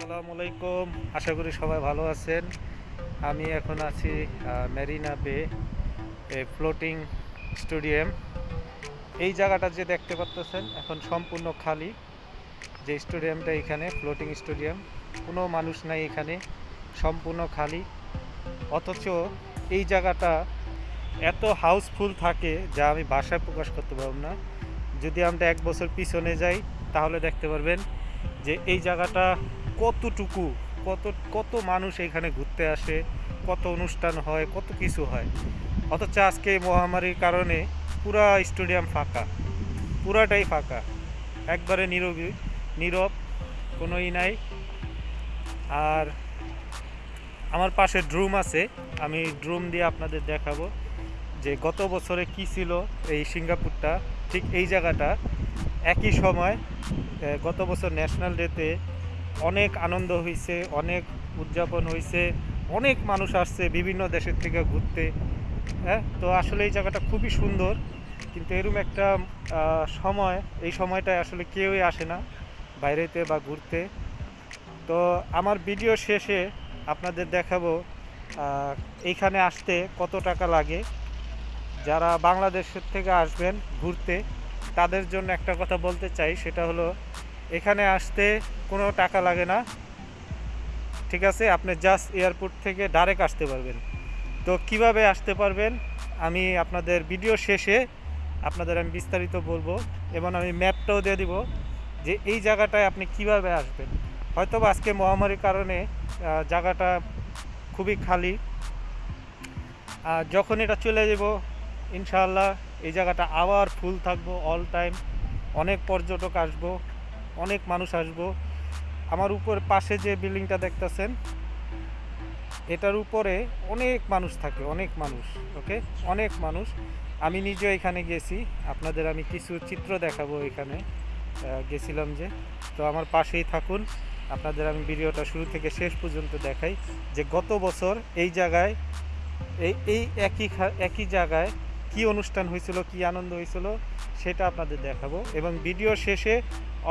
আসসালামু আলাইকুম। আশা করি সবাই ভালো আছেন। আমি এখন আছি মেরিনা বে ফ্লোটিং স্টেডিয়াম। এই জায়গাটা যে দেখতে পাচ্ছেন এখন সম্পূর্ণ খালি। যে স্টেডিয়ামটা এখানে, ফ্লোটিং স্টেডিয়াম, কোনো মানুষ নাই এখানে, সম্পূর্ণ খালি। অথচ এই জায়গাটা এত হাউসফুল থাকে যা আমি ভাষায় প্রকাশ করতে পারব না। যদি আমরা এক বছর পিছনে যাই, তাহলে দেখতে পারবেন যে এই জায়গাটা কতটুকু, কত কত মানুষ এখানে ঘুরতে আসে, কত অনুষ্ঠান হয়, কত কিছু হয়। অথচ আজকে এই মহামারীর কারণে পুরা স্টেডিয়াম ফাঁকা, পুরাটাই ফাঁকা। একবারে নীরবই নীরব, কোনোই নাই। আর আমার পাশে ড্রুম আছে, আমি ড্রুম দিয়ে আপনাদের দেখাবো যে গত বছরে কি ছিল এই সিঙ্গাপুরটা, ঠিক এই জায়গাটা। একই সময় গত বছর ন্যাশনাল ডেতে অনেক আনন্দ হয়েছে অনেক উদযাপন হয়েছে অনেক মানুষ আসছে বিভিন্ন দেশের থেকে ঘুরতে হ্যাঁ? তো আসলে এই জায়গাটা খুবই সুন্দর, কিন্তু এরকম একটা সময়, এই সময়টায় আসলে কেউই আসে না বাইরেতে বা ঘুরতে। তো আমার ভিডিও শেষে আপনাদের দেখাবো এইখানে আসতে কত টাকা লাগে। যারা বাংলাদেশের থেকে আসবেন ঘুরতে, তাদের জন্য একটা কথা বলতে চাই, সেটা হলো এখানে আসতে কোনো টাকা লাগে না। ঠিক আছে? আপনি জাস্ট এয়ারপোর্ট থেকে ডাইরেক্ট আসতে পারবেন। তো কীভাবে আসতে পারবেন? আমি আপনাদের ভিডিও শেষে আপনাদের আমি বিস্তারিত বলব। এবং আমি ম্যাপটাও দিয়ে দিব যে এই জায়গাটায় আপনি কীভাবে আসবেন। হয়তো আজকে মহামারীর কারণে জায়গাটা খুবই খালি। যখন এটা চলে যাব, ইনশাআল্লাহ এই জায়গাটা আবার ফুল থাকব অল টাইম অনেক পর্যটক আসব। অনেক মানুষ আসব। আমার উপর পাশে যে বিল্ডিংটা দেখতেছেন, এটার উপরে অনেক মানুষ থাকে, অনেক মানুষ, ওকে? অনেক মানুষ। আমি নিজেও এখানে গেছি, আপনাদের আমি কিছু চিত্র দেখাবো এখানে। গেছিলাম যে, তো আমার পাশেই থাকুন, আপনাদের আমি ভিডিওটা শুরু থেকে শেষ পর্যন্ত দেখাই যে গত বছর এই জায়গায়, এই এই একই একই জায়গায় কি অনুষ্ঠান হয়েছিল, কি আনন্দ হয়েছিল, সেটা আপনাদের দেখাবো। এবং ভিডিও শেষে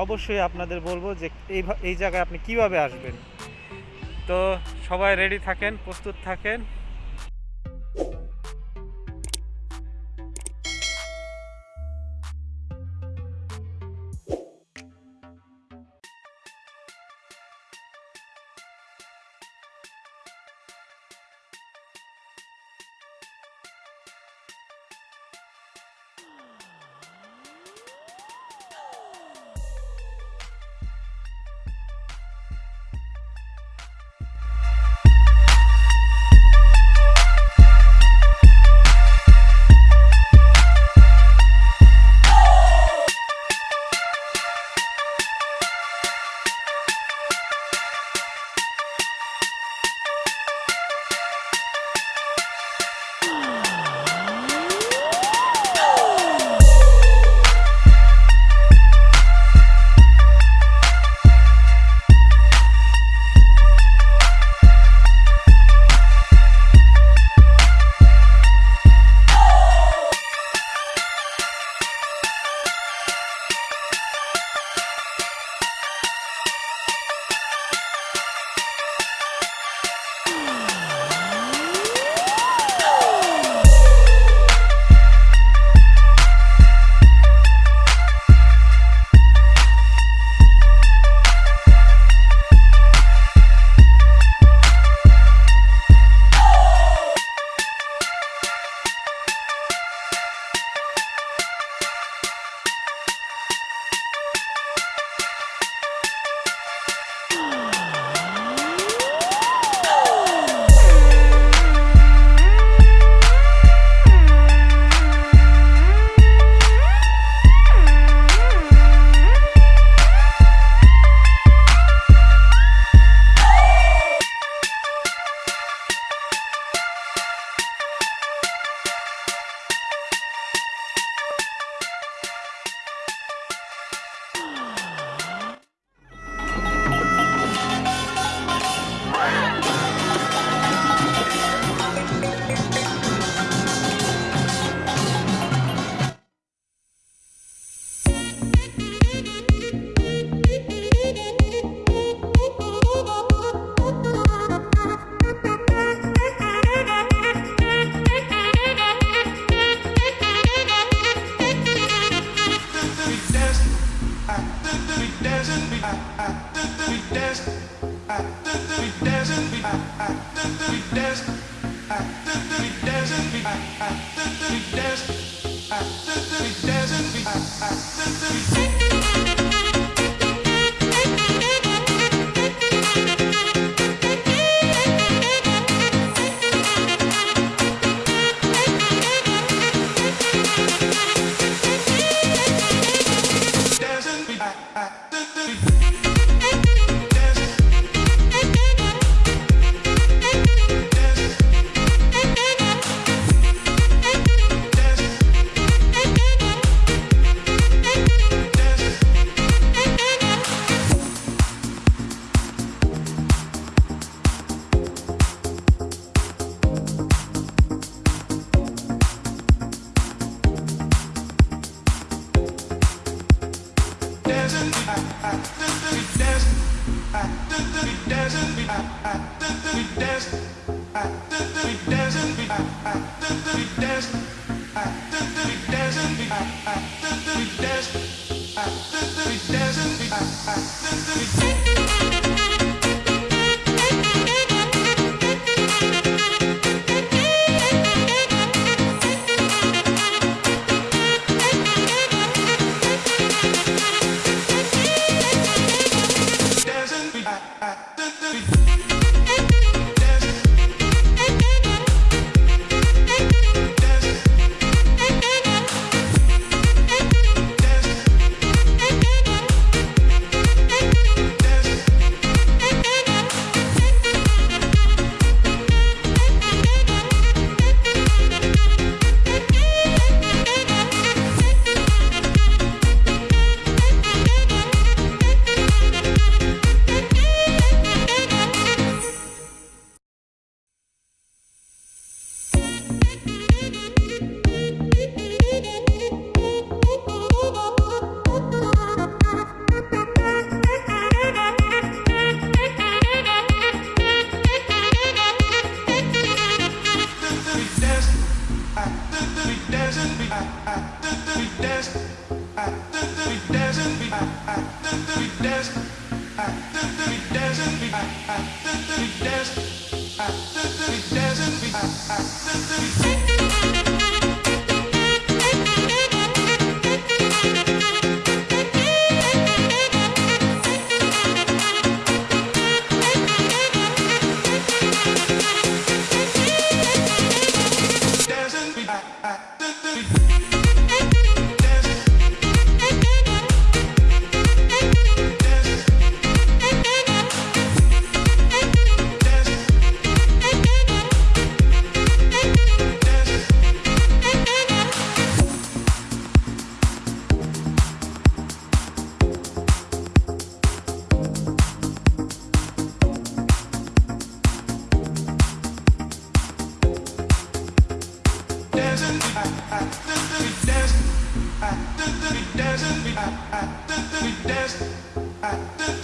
অবশ্যই আপনাদের বলব যে এই এই জায়গায় আপনি কীভাবে আসবেন। তো সবাই রেডি থাকেন, প্রস্তুত থাকেন। We dance we dance we dance we dance we dance we dance Thank you. danced, we I, we danced.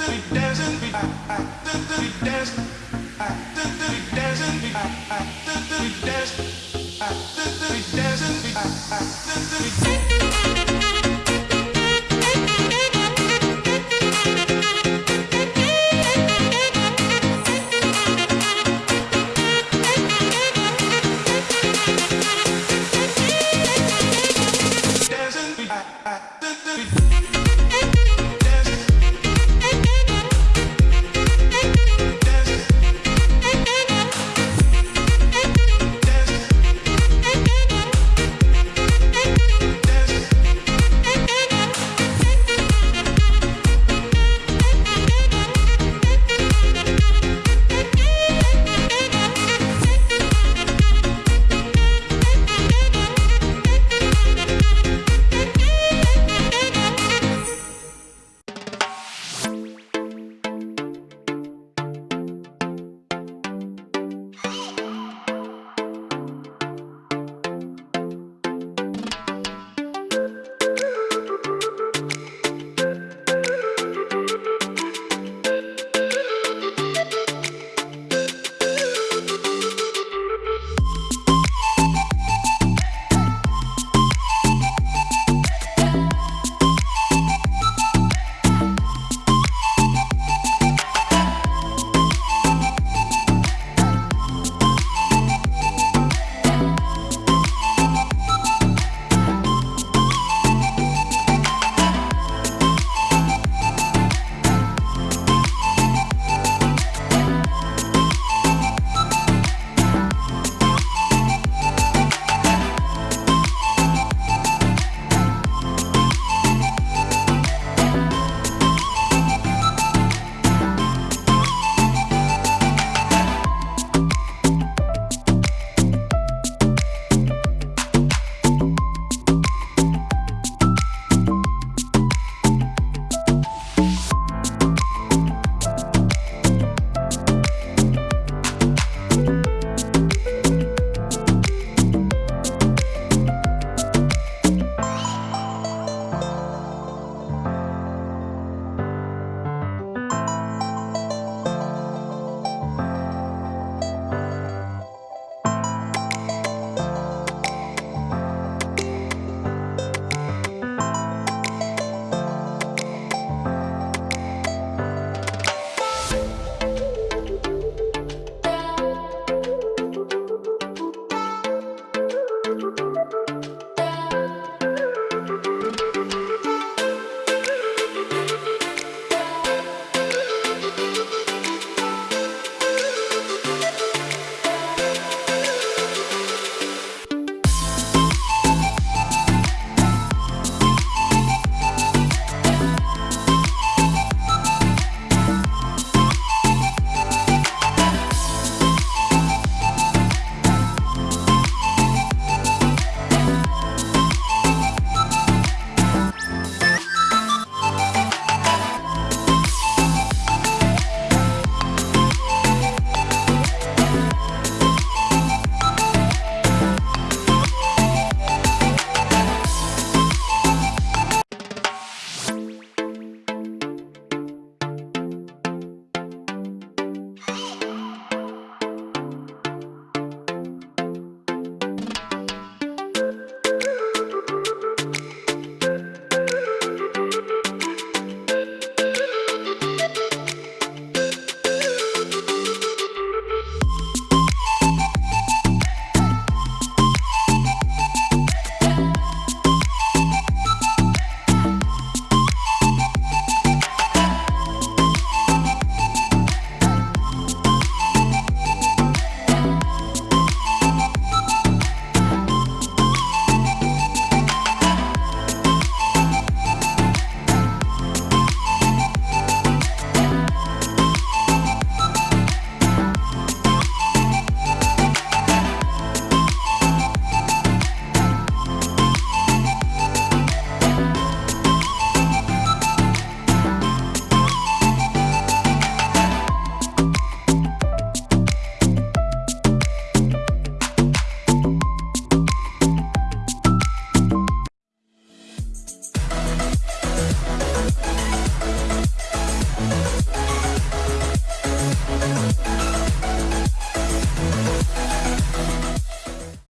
Bye.